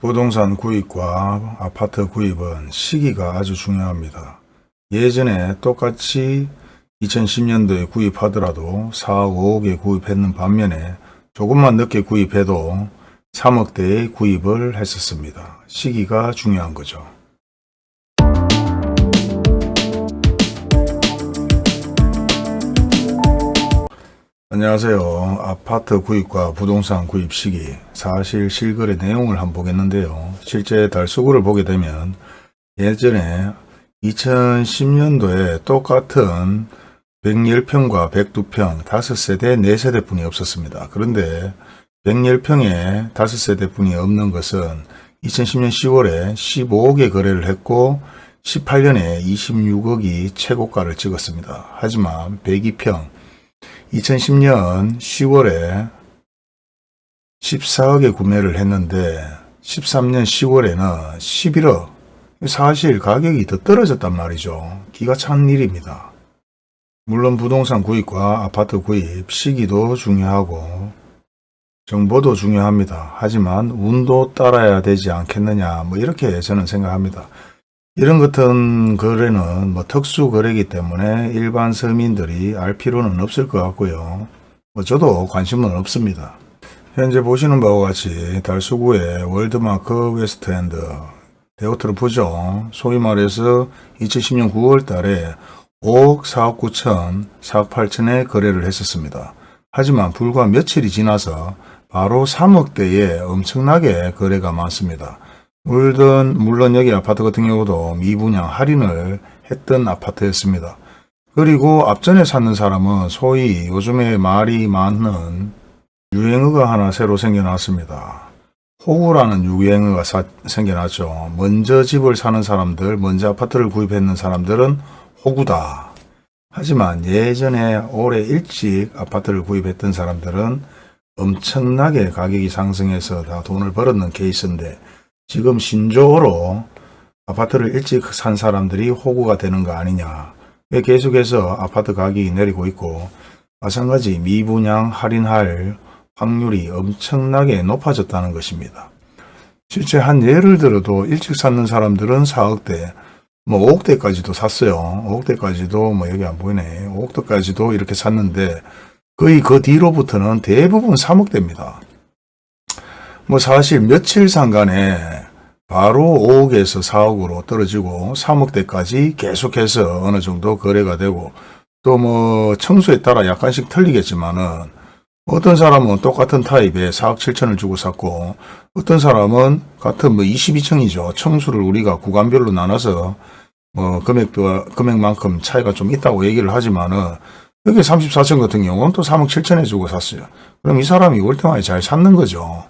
부동산 구입과 아파트 구입은 시기가 아주 중요합니다. 예전에 똑같이 2010년도에 구입하더라도 4억 5억에 구입했는 반면에 조금만 늦게 구입해도 3억대의 구입을 했었습니다. 시기가 중요한 거죠. 안녕하세요. 아파트 구입과 부동산 구입 시기 사실 실거래 내용을 한번 보겠는데요. 실제 달수구를 보게 되면 예전에 2010년도에 똑같은 110평과 102평 5세대 4세대 뿐이 없었습니다. 그런데 110평에 5세대 뿐이 없는 것은 2010년 10월에 15억에 거래를 했고 18년에 26억이 최고가를 찍었습니다. 하지만 102평 2010년 10월에 14억에 구매를 했는데 13년 10월에는 11억 사실 가격이 더 떨어졌단 말이죠. 기가 찬 일입니다. 물론 부동산 구입과 아파트 구입 시기도 중요하고 정보도 중요합니다. 하지만 운도 따라야 되지 않겠느냐 뭐 이렇게 저는 생각합니다. 이런 같은 거래는 뭐 특수 거래이기 때문에 일반 서민들이 알 필요는 없을 것 같고요. 뭐 저도 관심은 없습니다. 현재 보시는 바와 같이 달서구의 월드마크 웨스트엔드 데이터를 보죠. 소위 말해서 2010년 9월 달에 5억 4억 9천 4억 8천에 거래를 했었습니다. 하지만 불과 며칠이 지나서 바로 3억대에 엄청나게 거래가 많습니다. 물론, 물론 여기 아파트 같은 경우도 미분양 할인을 했던 아파트였습니다. 그리고 앞전에 찾는 사람은 소위 요즘에 말이 많은 유행어가 하나 새로 생겨났습니다. 호구라는 유행어가 사, 생겨났죠. 먼저 집을 사는 사람들, 먼저 아파트를 구입했는 사람들은 호구다. 하지만 예전에 올해 일찍 아파트를 구입했던 사람들은 엄청나게 가격이 상승해서 다 돈을 벌었는 케이스인데 지금 신조어로 아파트를 일찍 산 사람들이 호구가 되는 거 아니냐. 왜 계속해서 아파트 가격이 내리고 있고 마찬가지 미분양 할인할 확률이 엄청나게 높아졌다는 것입니다. 실제 한 예를 들어도 일찍 샀는 사람들은 4억대, 뭐 5억대까지도 샀어요. 5억대까지도 뭐 여기 안 보이네. 5억대까지도 이렇게 샀는데 거의 그 뒤로부터는 대부분 3억대입니다. 뭐 사실 며칠 상간에 바로 5억에서 4억으로 떨어지고 3억대까지 계속해서 어느 정도 거래가 되고 또 뭐 청수에 따라 약간씩 틀리겠지만은 어떤 사람은 똑같은 타입에 4억 7천을 주고 샀고 어떤 사람은 같은 뭐 22층이죠. 청수를 우리가 구간별로 나눠서 뭐 금액도 금액만큼 차이가 좀 있다고 얘기를 하지만은 여기 34층 같은 경우는 또 3억 7천에 주고 샀어요. 그럼 이 사람이 월등하게 잘 샀는 거죠.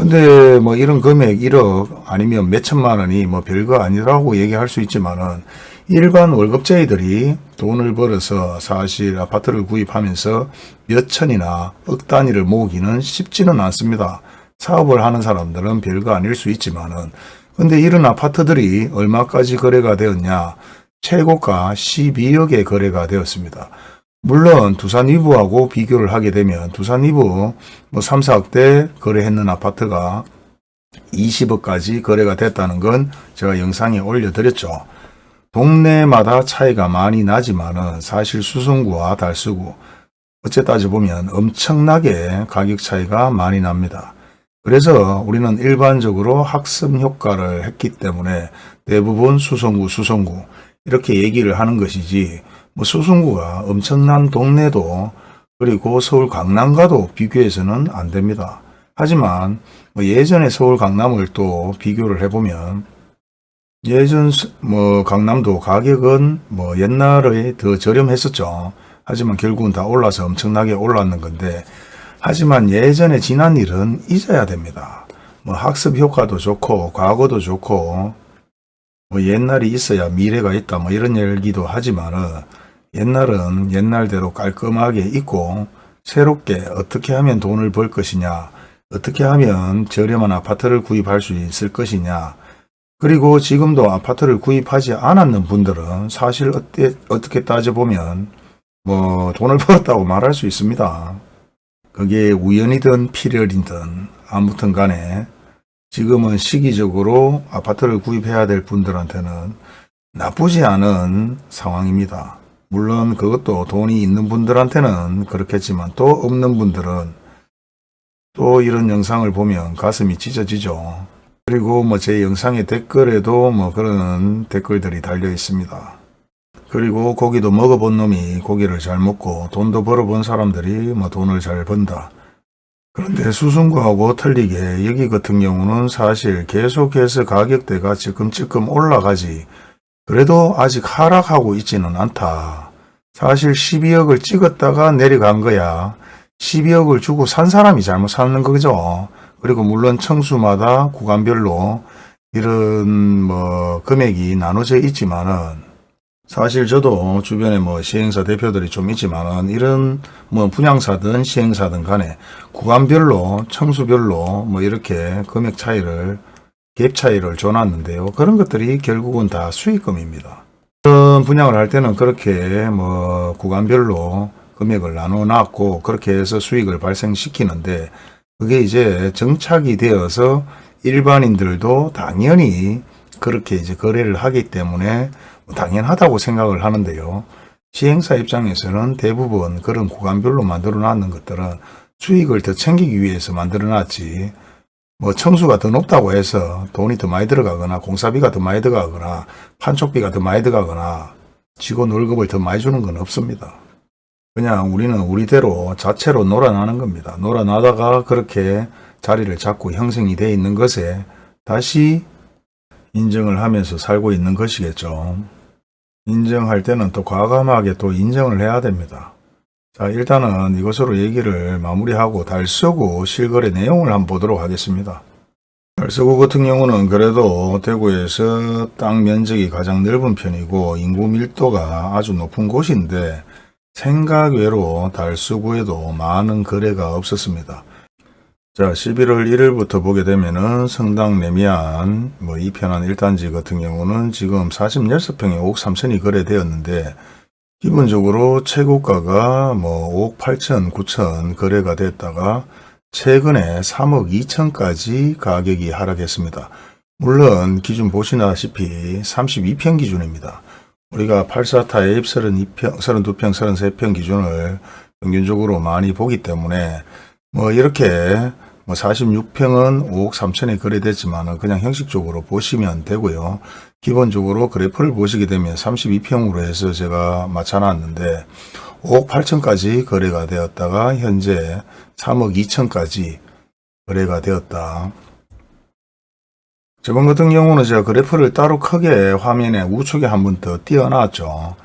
근데 뭐 이런 금액 1억 아니면 몇 천만 원이 뭐 별거 아니라고 얘기할 수 있지만은 일반 월급쟁이들이 돈을 벌어서 사실 아파트를 구입하면서 몇 천이나 억 단위를 모으기는 쉽지는 않습니다. 사업을 하는 사람들은 별거 아닐 수 있지만은 근데 이런 아파트들이 얼마까지 거래가 되었냐 최고가 12억에 거래가 되었습니다. 물론 두산 이브하고 비교를 하게 되면 두산 이브 뭐 3, 4억대 거래했는 아파트가 20억까지 거래가 됐다는 건 제가 영상에 올려드렸죠. 동네마다 차이가 많이 나지만 은 사실 수성구와 달수구 어째 따져보면 엄청나게 가격 차이가 많이 납니다. 그래서 우리는 일반적으로 학습 효과를 했기 때문에 대부분 수성구, 수성구 이렇게 얘기를 하는 것이지 뭐 수성구가 엄청난 동네도 그리고 서울 강남과도 비교해서는 안 됩니다. 하지만 뭐 예전에 서울 강남을 또 비교를 해보면 예전 뭐 강남도 가격은 뭐 옛날에 더 저렴했었죠. 하지만 결국은 다 올라서 엄청나게 올랐는 건데 하지만 예전에 지난 일은 잊어야 됩니다. 뭐 학습 효과도 좋고 과거도 좋고 뭐 옛날이 있어야 미래가 있다 뭐 이런 얘기도 하지만은 옛날은 옛날대로 깔끔하게 있고 새롭게 어떻게 하면 돈을 벌 것이냐 어떻게 하면 저렴한 아파트를 구입할 수 있을 것이냐 그리고 지금도 아파트를 구입하지 않았는 분들은 사실 어때, 어떻게 따져보면 뭐 돈을 벌었다고 말할 수 있습니다. 그게 우연이든 필연이든 아무튼 간에 지금은 시기적으로 아파트를 구입해야 될 분들한테는 나쁘지 않은 상황입니다. 물론 그것도 돈이 있는 분들한테는 그렇겠지만 또 없는 분들은 또 이런 영상을 보면 가슴이 찢어지죠. 그리고 뭐 제 영상의 댓글에도 뭐 그런 댓글들이 달려 있습니다. 그리고 고기도 먹어본 놈이 고기를 잘 먹고 돈도 벌어본 사람들이 뭐 돈을 잘 번다. 그런데 수순구하고 틀리게 여기 같은 경우는 사실 계속해서 가격대가 찔끔찔끔 올라가지 그래도 아직 하락하고 있지는 않다. 사실 12억을 찍었다가 내려간 거야. 12억을 주고 산 사람이 잘못 사는 거죠. 그리고 물론 청수마다 구간별로 이런 뭐 금액이 나눠져 있지만은 사실 저도 주변에 뭐 시행사 대표들이 좀 있지만은 이런 뭐 분양사든 시행사든 간에 구간별로 청수별로 뭐 이렇게 금액 차이를 갭 차이를 줘놨는데요. 그런 것들이 결국은 다 수익금입니다. 그런 분양을 할 때는 그렇게 뭐 구간별로 금액을 나눠 놨고 그렇게 해서 수익을 발생시키는데 그게 이제 정착이 되어서 일반인들도 당연히 그렇게 이제 거래를 하기 때문에 당연하다고 생각을 하는데요. 시행사 입장에서는 대부분 그런 구간별로 만들어 놨는 것들은 수익을 더 챙기기 위해서 만들어 놨지 뭐 청수가 더 높다고 해서 돈이 더 많이 들어가거나 공사비가 더 많이 들어가거나 판촉비가 더 많이 들어가거나 직원 월급을 더 많이 주는 건 없습니다. 그냥 우리는 우리대로 자체로 놀아나는 겁니다. 놀아나다가 그렇게 자리를 잡고 형성이 되어 있는 것에 다시 인정을 하면서 살고 있는 것이겠죠. 인정할 때는 또 과감하게 또 인정을 해야 됩니다. 자 일단은 이것으로 얘기를 마무리하고 달서구 실거래 내용을 한번 보도록 하겠습니다. 달서구 같은 경우는 그래도 대구에서 땅 면적이 가장 넓은 편이고 인구 밀도가 아주 높은 곳인데 생각 외로 달서구에도 많은 거래가 없었습니다. 자 11월 1일부터 보게 되면은 성당 내미안 뭐 이편한 1단지 같은 경우는 지금 46평에 5억 3천이 거래되었는데 기본적으로 최고가가 뭐 5억 8천 9천 거래가 됐다가 최근에 3억 2천까지 가격이 하락했습니다. 물론 기준 보시다시피 32평 기준입니다. 우리가 84 타입 32평, 32평, 33평 기준을 평균적으로 많이 보기 때문에 뭐 이렇게 뭐 46평은 5억 3천에 거래됐지만 그냥 형식적으로 보시면 되고요. 기본적으로 그래프를 보시게 되면 32평으로 해서 제가 맞춰놨는데 5억 8천까지 거래가 되었다가 현재 3억 2천까지 거래가 되었다. 저번 같은 경우는 제가 그래프를 따로 크게 화면에 우측에 한 번 더 띄워놨죠.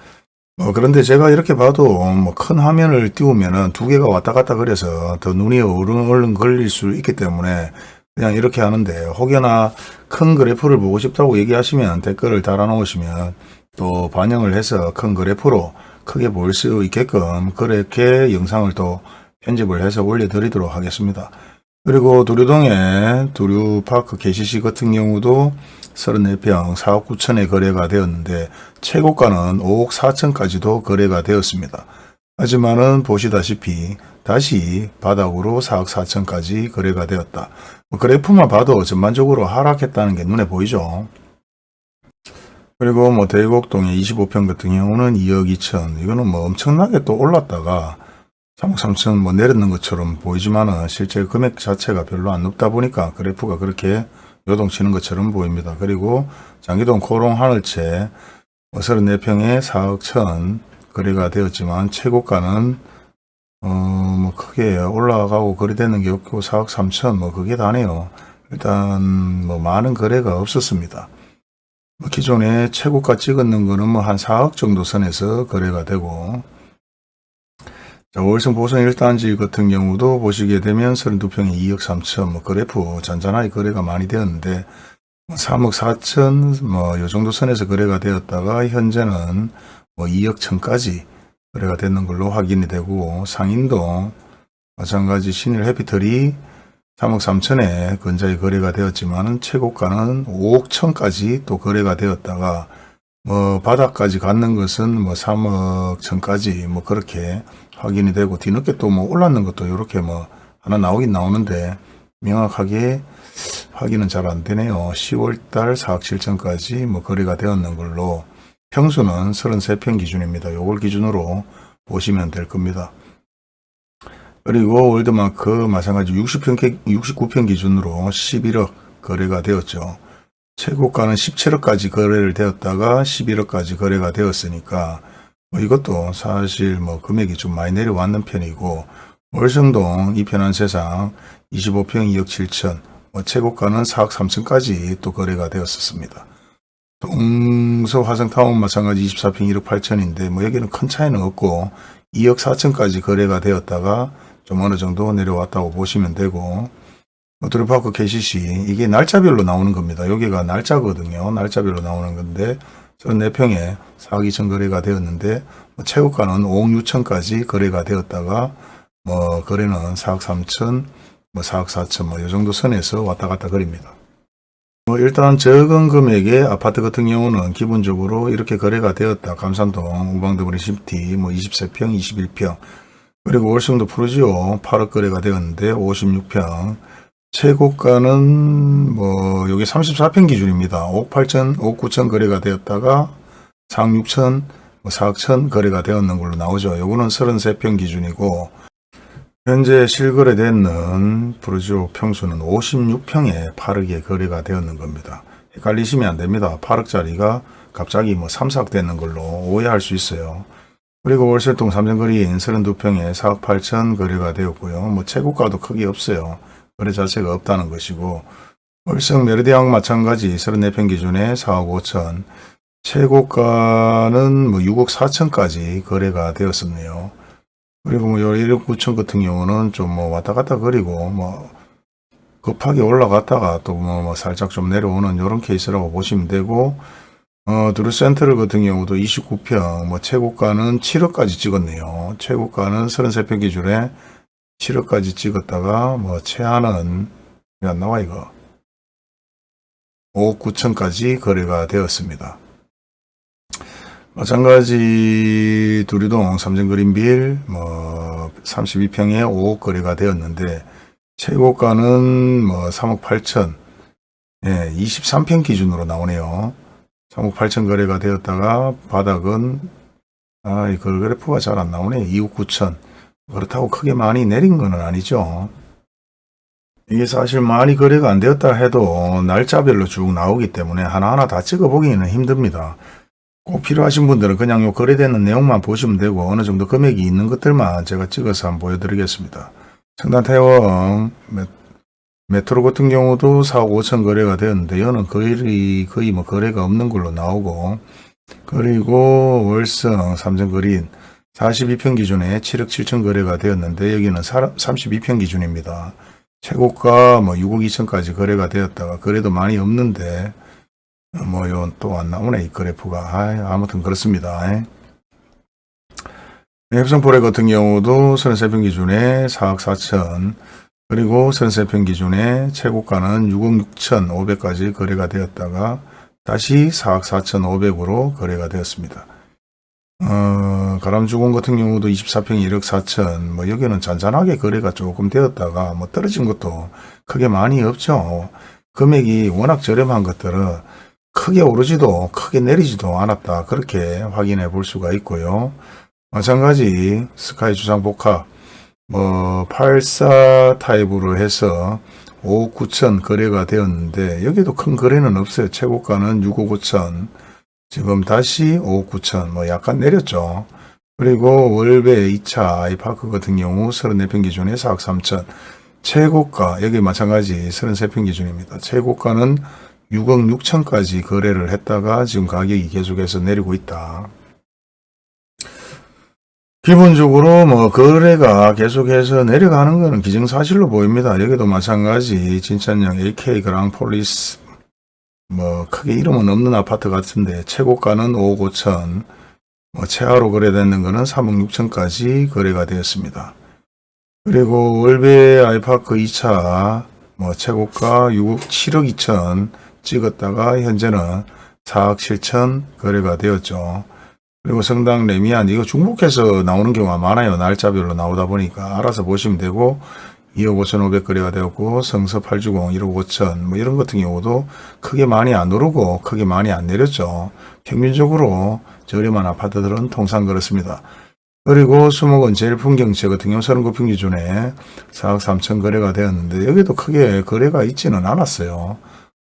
어, 그런데 제가 이렇게 봐도 뭐 큰 화면을 띄우면은 두 개가 왔다 갔다 그래서 더 눈이 얼른 얼른 걸릴 수 있기 때문에 그냥 이렇게 하는데 혹여나 큰 그래프를 보고 싶다고 얘기하시면 댓글을 달아 놓으시면 또 반영을 해서 큰 그래프로 크게 보일 수 있게끔 그렇게 영상을 또 편집을 해서 올려드리도록 하겠습니다. 그리고 두류동의 두류파크 KCC 같은 경우도 34평 4억 9천에 거래가 되었는데 최고가는 5억 4천까지도 거래가 되었습니다. 하지만은 보시다시피 다시 바닥으로 4억 4천까지 거래가 되었다. 뭐 그래프만 봐도 전반적으로 하락했다는 게 눈에 보이죠. 그리고 뭐 대곡동의 25평 같은 경우는 2억 2천 이거는 뭐 엄청나게 또 올랐다가 3억 3천 뭐 내렸는 것처럼 보이지만은 실제 금액 자체가 별로 안 높다 보니까 그래프가 그렇게 요동치는 것처럼 보입니다. 그리고 장기동 코롱 하늘채 34평에 4억 천 거래가 되었지만 최고가는 어, 뭐 크게 올라가고 거래되는 게 없고 4억 3천 뭐 그게 다네요. 일단 뭐 많은 거래가 없었습니다. 뭐 기존에 최고가 찍었는 거는 뭐 한 4억 정도 선에서 거래가 되고 자, 월성 보성 1단지 같은 경우도 보시게 되면 32평에 2억 3천 뭐 그래프 잔잔하게 거래가 많이 되었는데 3억 4천 뭐 요 정도 선에서 거래가 되었다가 현재는 뭐 2억 천까지 거래가 되는 걸로 확인이 되고 상인도 마찬가지 신일 해피털이 3억 3천에 근자에 거래가 되었지만 최고가는 5억 천까지 또 거래가 되었다가 뭐 바닥까지 갔는 것은 뭐 3억 천까지 뭐 그렇게 확인이 되고 뒤늦게 또 뭐 올랐는 것도 이렇게 뭐 하나 나오긴 나오는데 명확하게 확인은 잘 안 되네요. 10월달 4억 7천까지 뭐 거래가 되었는 걸로 평수는 33평 기준입니다. 요걸 기준으로 보시면 될 겁니다. 그리고 월드마크 마찬가지 60평, 69평 기준으로 11억 거래가 되었죠. 최고가는 17억까지 거래를 되었다가 11억까지 거래가 되었으니까 뭐 이것도 사실 뭐 금액이 좀 많이 내려왔는 편이고 월성동 이편한 세상 25평 2억 7천 뭐 최고가는 4억 3천까지 또 거래가 되었었습니다. 동서 화성타운 마찬가지 24평 1억 8천인데 뭐 여기는 큰 차이는 없고 2억 4천까지 거래가 되었다가 좀 어느 정도 내려왔다고 보시면 되고 드루파크 KCC 이게 날짜별로 나오는 겁니다. 여기가 날짜거든요. 날짜별로 나오는 건데 34평에 4억 2천 거래가 되었는데 뭐 최고가는 5억 6천까지 거래가 되었다가 뭐 거래는 4억 3천 뭐 4억 4천 뭐 이 정도 선에서 왔다 갔다 거립니다. 뭐 일단 적은 금액의 아파트 같은 경우는 기본적으로 이렇게 거래가 되었다. 감삼동 우방드림시티 뭐 23평 21평 그리고 월성동 푸르지오 8억 거래가 되었는데 56평 최고가는 뭐 여기 34평 기준입니다. 5억 8천, 5억 9천 거래가 되었다가 4억 6천, 뭐 4억 천 거래가 되었는 걸로 나오죠. 요거는 33평 기준이고 현재 실거래되는 프로지오 평수는 56평에 8억에 거래가 되었는 겁니다. 헷갈리시면 안 됩니다. 8억짜리가 갑자기 뭐 3, 4억 되는 걸로 오해할 수 있어요. 그리고 월설동 삼성거리인 32평에 4억 8천 거래가 되었고요. 뭐 최고가도 크게 없어요. 거래 자체가 없다는 것이고 월성 메르디앙 마찬가지 34평 기준에 4억 5천 최고가는 뭐 6억 4천까지 거래가 되었었네요. 그리고 뭐 1억 9천 같은 경우는 좀 뭐 왔다 갔다 거리고 뭐 급하게 올라갔다가 또뭐 뭐 살짝 좀 내려오는 이런 케이스라고 보시면 되고 어, 드루센트럴 같은 경우도 29평, 뭐, 최고가는 7억까지 찍었네요. 최고가는 33평 기준에 7억까지 찍었다가, 뭐, 최하는, 왜안 나와, 이거? 5억 9천까지 거래가 되었습니다. 마찬가지 두리동 삼성그린빌, 뭐, 32평에 5억 거래가 되었는데, 최고가는 뭐, 3억 8천, 예, 23평 기준으로 나오네요. 3억 8천 거래가 되었다가 바닥은 아, 이 그래프가 잘 안 나오네. 2억 9천. 그렇다고 크게 많이 내린 건 아니죠. 이게 사실 많이 거래가 안 되었다 해도 날짜별로 쭉 나오기 때문에 하나하나 다 찍어보기는 힘듭니다. 꼭 필요하신 분들은 그냥 요 거래되는 내용만 보시면 되고 어느 정도 금액이 있는 것들만 제가 찍어서 한번 보여드리겠습니다. 청단 태원 메트로 같은 경우도 4억 5천 거래가 되었는데 이거는 거의 거의 뭐 거래가 없는 걸로 나오고 그리고 월성 삼성그린 42평 기준에 7억 7천 거래가 되었는데 여기는 32평 기준입니다. 최고가 뭐 6억 2천까지 거래가 되었다가 거래도 많이 없는데 뭐 이건 또 안 나오네 이 그래프가 아, 아무튼 그렇습니다. heb성포레 같은 경우도 33평 기준에 4억 4천 그리고 선세평 기준에 최고가는 6억 6천 5백까지 거래가 되었다가 다시 4억 4천 5백으로 거래가 되었습니다. 어, 가람주공 같은 경우도 24평 1억 4천 뭐 여기는 잔잔하게 거래가 조금 되었다가 뭐 떨어진 것도 크게 많이 없죠. 금액이 워낙 저렴한 것들은 크게 오르지도 크게 내리지도 않았다. 그렇게 확인해 볼 수가 있고요. 마찬가지 스카이 주상 복합 뭐 84 타입으로 해서 5억 9천 거래가 되었는데 여기도 큰 거래는 없어요. 최고가는 6억 5천 지금 다시 5억 9천 뭐 약간 내렸죠. 그리고 월배 2차 아이파크 같은 경우 34평 기준에 4억 3천 최고가 여기 마찬가지 33평 기준입니다. 최고가는 6억 6천까지 거래를 했다가 지금 가격이 계속해서 내리고 있다. 기본적으로 뭐 거래가 계속해서 내려가는 것은 기정사실로 보입니다. 여기도 마찬가지 진천역 AK 그랑폴리스 뭐 크게 이름은 없는 아파트 같은데 최고가는 5억 5천 뭐 최하로 거래되는 것은 3억 6천까지 거래가 되었습니다. 그리고 월배 아이파크 2차 뭐 최고가 6억 7억 2천 찍었다가 현재는 4억 7천 거래가 되었죠. 그리고 성당 레미안 이거 중복해서 나오는 경우가 많아요. 날짜별로 나오다 보니까 알아서 보시면 되고 2억 5천 500거래가 되었고 성서 8주공 1억 5천 뭐 이런 같은 경우도 크게 많이 안 오르고 크게 많이 안 내렸죠. 평균적으로 저렴한 아파트들은 통상 그렇습니다. 그리고 수목은 제일 풍경채 같은 경우 39평 기준에 4억 3천 거래가 되었는데 여기도 크게 거래가 있지는 않았어요.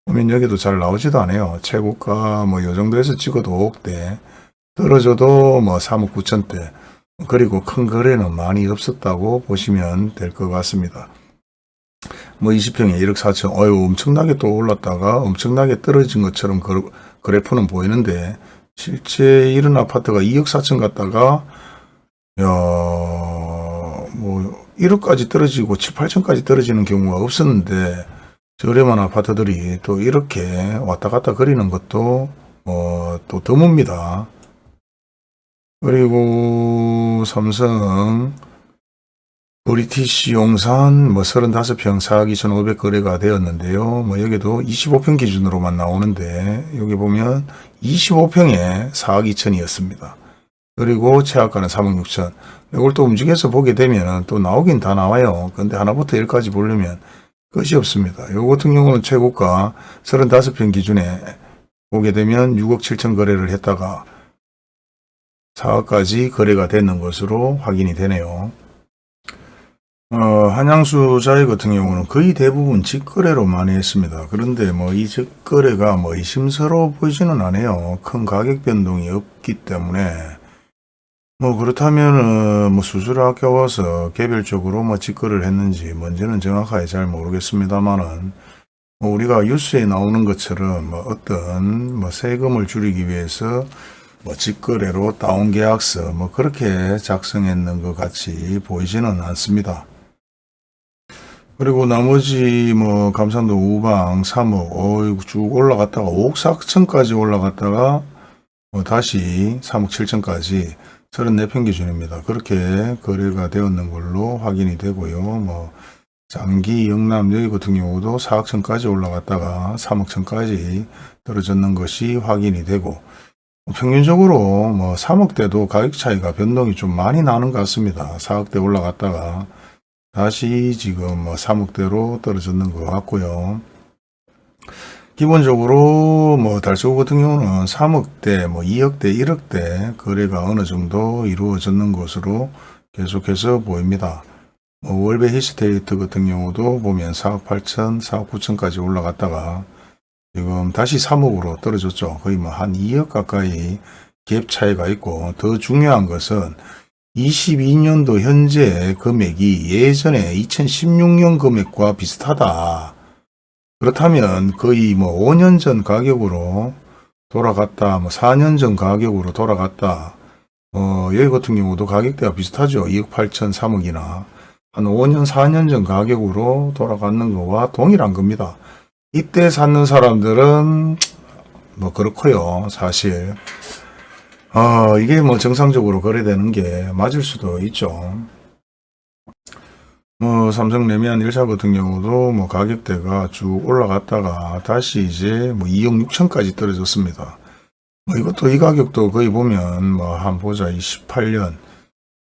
보면 여기도 잘 나오지도 않아요. 최고가 뭐 요 정도에서 찍어도 5억대 떨어져도 뭐 3억 9천대 그리고 큰 거래는 많이 없었다고 보시면 될 것 같습니다. 뭐 20평에 1억 4천, 어유 엄청나게 또 올랐다가 엄청나게 떨어진 것처럼 그, 그래프는 보이는데 실제 이런 아파트가 2억 4천 갔다가 야, 뭐 1억까지 떨어지고 7, 8천까지 떨어지는 경우가 없었는데 저렴한 아파트들이 또 이렇게 왔다 갔다 거리는 것도 어, 또 드뭅니다. 그리고 삼성 브리티시 용산 뭐 35평 4억 2,500 거래가 되었는데요. 뭐 여기도 25평 기준으로만 나오는데 여기 보면 25평에 4억 2천이었습니다. 그리고 최하가는 3억 6천. 이걸 또 움직여서 보게 되면 또 나오긴 다 나와요. 근데 하나부터 1까지 보려면 끝이 없습니다. 요 같은 경우는 최고가 35평 기준에 보게 되면 6억 7천 거래를 했다가 4억까지 거래가 되는 것으로 확인이 되네요. 어, 한양수 자이 같은 경우는 거의 대부분 직거래로 많이 했습니다. 그런데 뭐 이 직거래가 뭐 의심스러워 보이지는 않아요. 큰 가격 변동이 없기 때문에 뭐 그렇다면은 뭐 수수료 아껴와서 개별적으로 뭐 직거래를 했는지 뭔지는 정확하게 잘 모르겠습니다만은 뭐 우리가 뉴스에 나오는 것처럼 뭐 어떤 뭐 세금을 줄이기 위해서 뭐 직거래로 다운 계약서 뭐 그렇게 작성했는 것 같이 보이지는 않습니다. 그리고 나머지 뭐 감산도 우방 3억 어이구 쭉 올라갔다가 5억 4천까지 올라갔다가 뭐 다시 3억 7천까지 34평 기준입니다. 그렇게 거래가 되었는 걸로 확인이 되고요. 뭐 장기 영남 여기 같은 경우도 4억 천까지 올라갔다가 3억 천까지 떨어졌는 것이 확인이 되고 평균적으로 뭐 3억대도 가격 차이가 변동이 좀 많이 나는 것 같습니다. 4억대 올라갔다가 다시 지금 뭐 3억대로 떨어졌는 것 같고요. 기본적으로 뭐 달서구 같은 경우는 3억대, 뭐 2억대, 1억대 거래가 어느 정도 이루어졌는 것으로 계속해서 보입니다. 뭐 월배 히스테이트 같은 경우도 보면 4억 8천, 4억 9천까지 올라갔다가 지금 다시 3억으로 떨어졌죠. 거의 뭐 한 2억 가까이 갭 차이가 있고 더 중요한 것은 22년도 현재 금액이 예전에 2016년 금액과 비슷하다. 그렇다면 거의 뭐 5년 전 가격으로 돌아갔다, 뭐 4년 전 가격으로 돌아갔다. 어, 여기 같은 경우도 가격대가 비슷하죠. 2억 8천 3억이나 한 5년, 4년 전 가격으로 돌아가는 거와 동일한 겁니다. 이때 사는 사람들은 뭐 그렇고요. 사실 어, 이게 뭐 정상적으로 거래되는 게 맞을 수도 있죠. 뭐 삼성 레미안 1사 같은 경우도 뭐 가격대가 쭉 올라갔다가 다시 이제 뭐 2억 6천까지 떨어졌습니다. 뭐 이것도 이 가격도 거의 보면 뭐 한 보자 28년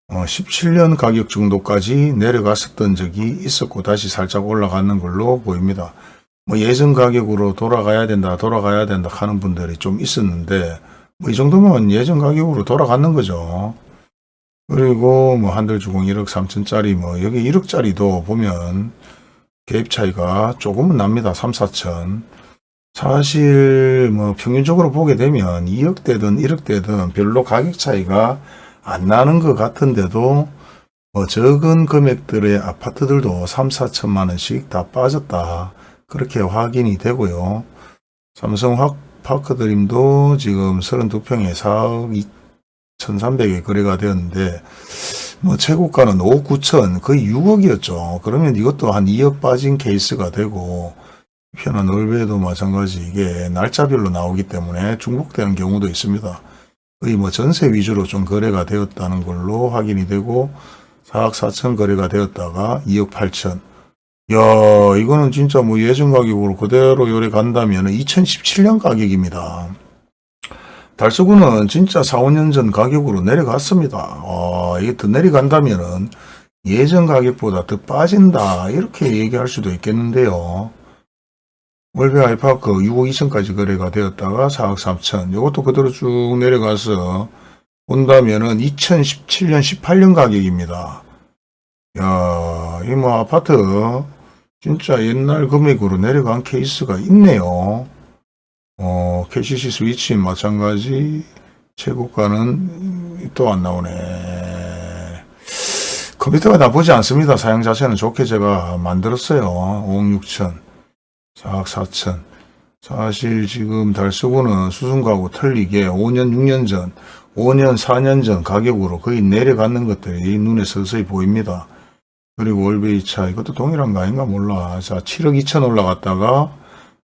어 17년 가격 정도까지 내려갔었던 적이 있었고 다시 살짝 올라가는 걸로 보입니다. 뭐 예전 가격으로 돌아가야 된다 돌아가야 된다 하는 분들이 좀 있었는데 뭐 이 정도면 예전 가격으로 돌아가는 거죠. 그리고 뭐 한들주공 1억 3천짜리 뭐 여기 1억짜리도 보면 개입 차이가 조금은 납니다. 3, 4천. 사실 뭐 평균적으로 보게 되면 2억대든 1억대든 별로 가격 차이가 안 나는 것 같은데도 뭐 적은 금액들의 아파트들도 3, 4천만 원씩 다 빠졌다. 그렇게 확인이 되고요. 삼성 확 파크드림도 지금 32평에 4억 1,300에 거래가 되었는데 뭐 최고가는 5억 9천 거의 6억이었죠. 그러면 이것도 한 2억 빠진 케이스가 되고 편한 얼베도 마찬가지 이게 날짜별로 나오기 때문에 중복되는 경우도 있습니다. 거의 뭐 전세 위주로 좀 거래가 되었다는 걸로 확인이 되고 4억 4천 거래가 되었다가 2억 8천 야 이거는 진짜 뭐 예전 가격으로 그대로 요래 간다면 2017년 가격입니다. 달서구는 진짜 4, 5년 전 가격으로 내려갔습니다. 어, 이게 더 내려간다면은 예전 가격보다 더 빠진다 이렇게 얘기할 수도 있겠는데요. 월배 아이파크 6억 2천까지 거래가 되었다가 4억 3천 이것도 그대로 쭉 내려가서 본다면 은 2017년 18년 가격입니다. 야, 이 뭐 아파트 진짜 옛날 금액으로 내려간 케이스가 있네요. 어, KCC 스위치 마찬가지 최고가는 또 안 나오네. 컴퓨터가 나쁘지 않습니다. 사양 자체는 좋게 제가 만들었어요. 5억 6천, 4억 4천. 사실 지금 달서구는 수승가하고 틀리게 5년, 6년 전, 5년, 4년 전 가격으로 거의 내려가는 것들이 눈에 서서히 보입니다. 그리고 월베이차 이것도 동일한 거 아닌가 몰라. 자, 7억 2천 올라갔다가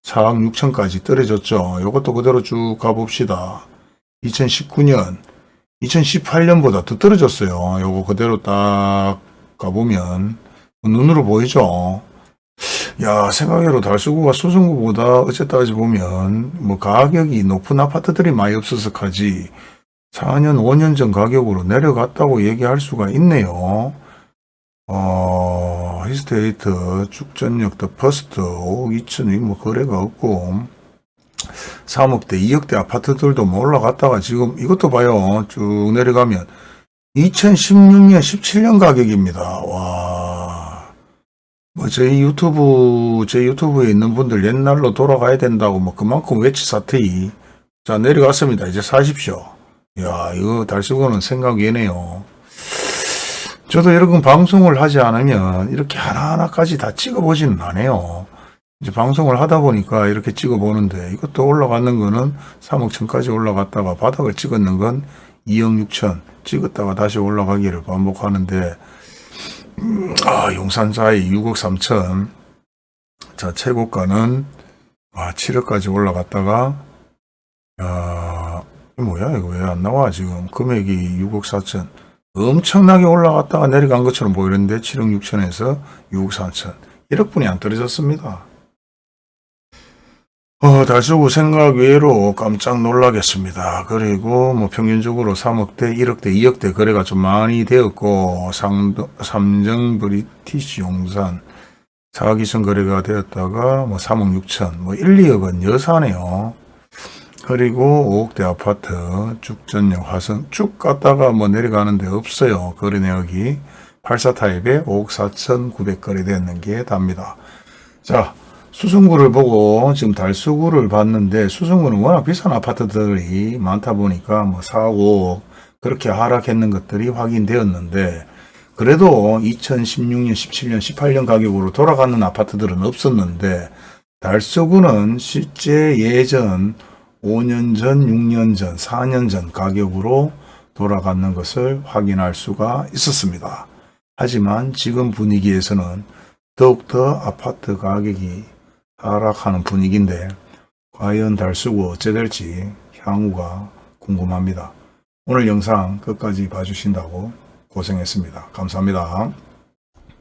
4억 6천까지 떨어졌죠. 이것도 그대로 쭉 가봅시다. 2019년, 2018년보다 더 떨어졌어요. 요거 그대로 딱 가보면 눈으로 보이죠. 야 생각외로 달서구가 수성구보다 어쨌다 하지 보면 뭐 가격이 높은 아파트들이 많이 없어서 가지 4년 5년 전 가격으로 내려갔다고 얘기할 수가 있네요. 어, 힐스테이트, 죽전역, 더 퍼스트, 5억 2천이 뭐 거래가 없고, 3억대, 2억대 아파트들도 뭐 올라갔다가 지금 이것도 봐요. 쭉 내려가면 2016년, 17년 가격입니다. 와. 뭐 저희 유튜브, 제 유튜브에 있는 분들 옛날로 돌아가야 된다고 뭐 그만큼 외치 사태이. 자, 내려갔습니다. 이제 사십시오. 야, 이거 달수고는 생각이네요. 저도 여러분 방송을 하지 않으면 이렇게 하나하나까지 다 찍어보지는 않아요. 이제 방송을 하다 보니까 이렇게 찍어보는데 이것도 올라가는 거는 3억 천까지 올라갔다가 바닥을 찍었는 건 2억 6천 찍었다가 다시 올라가기를 반복하는데 음, 아 용산자이 6억 3천 자 최고가는 아 7억까지 올라갔다가 야 이거 뭐야? 이거 왜 안 나와? 지금 금액이 6억 4천 엄청나게 올라갔다가 내려간 것처럼 보이는데 7억 6천에서 6억 4천 1억분이 안 떨어졌습니다. 어, 달수구 생각 외로 깜짝 놀라겠습니다. 그리고 뭐 평균적으로 3억대, 1억대, 2억대 거래가 좀 많이 되었고 상, 삼정 브리티시 용산 4억 2천 거래가 되었다가 뭐 3억 6천, 뭐 1, 2억은 여사네요. 그리고 5억대 아파트 쭉전역 화성 쭉 갔다가 뭐 내려가는데 없어요. 거래 내역이 84 타입에 5억 4천 9백 거래되는 게 답니다. 자 수성구를 보고 지금 달수구를 봤는데 수성구는 워낙 비싼 아파트들이 많다 보니까 뭐 4억 5억 그렇게 하락했는 것들이 확인되었는데 그래도 2016년 17년 18년 가격으로 돌아가는 아파트들은 없었는데 달서구는 실제 예전 5년 전, 6년 전, 4년 전 가격으로 돌아가는 것을 확인할 수가 있었습니다. 하지만 지금 분위기에서는 더욱더 아파트 가격이 하락하는 분위기인데 과연 달수구 어째 될지 향후가 궁금합니다. 오늘 영상 끝까지 봐주신다고 고생했습니다. 감사합니다.